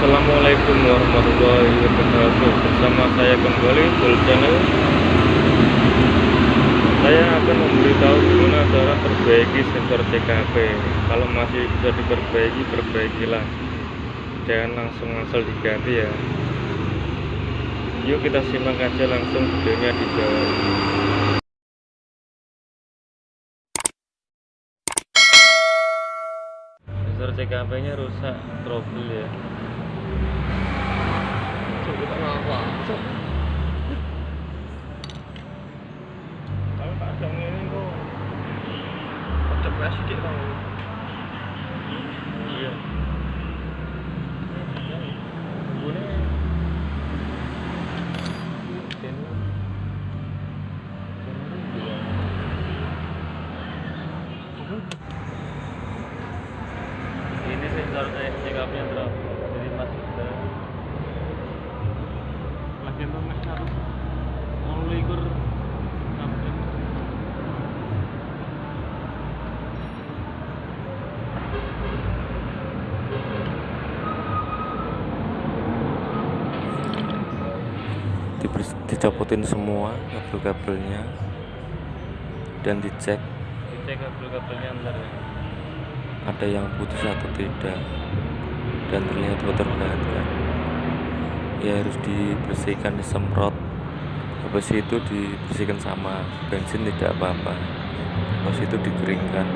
Assalamualaikum warahmatullahi wabarakatuh. Bersama saya kembali full channel. Saya akan memberitahu gimana cara perbaiki sensor CKP Kalau masih bisa diperbaiki, perbaikilah. Jangan langsung asal diganti ya. Yuk kita simak aja langsung videonya di bawah. Sensor CKP nya rusak, trouble ya 정해 있는 거 어떤 거야 쉽게 나오는 거 Thank you. Dicopotin semua kabel-kabelnya dan dicek. Dicek kabel-kabelnya ntar ya. Ada yang putus atau tidak. Dan terlihat kotor banget kan? Ya harus dibersihkan disemprot. Habis itu dibersihkan sama bensin tidak apa-apa. Habis itu dikeringkan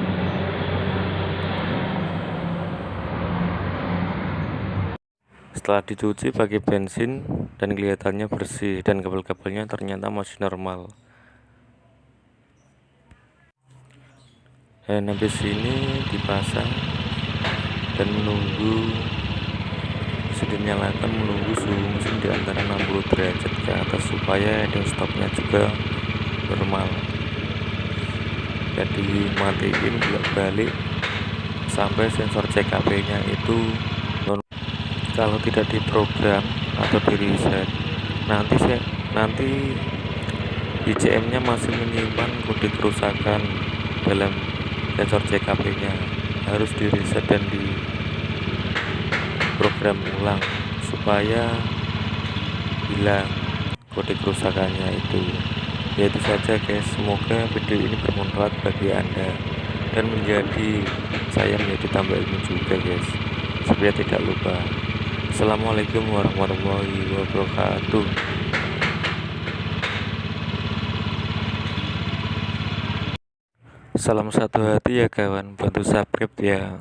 setelah dicuci pakai bensin dan kelihatannya bersih dan kabel-kabelnya ternyata masih normal. Dan habis ini dipasang dan menunggu mesin dinyalakan menunggu suhu mesin di antara 60 derajat ke atas supaya heading stopnya juga normal. Jadi matiin bolak balik sampai sensor CKP nya itu kalau tidak diprogram atau di reset nanti saya nanti ICM nya masih menyimpan kode kerusakan dalam sensor CKP nya harus di reset dan di program ulang supaya hilang kode kerusakannya itu. Ya itu saja guys. Semoga video ini bermanfaat bagi anda. Dan menjadi saya menjadi tambah ilmu juga guys. Supaya tidak lupa Assalamualaikum warahmatullahi wabarakatuh Salam satu hati ya kawan, bantu subscribe ya.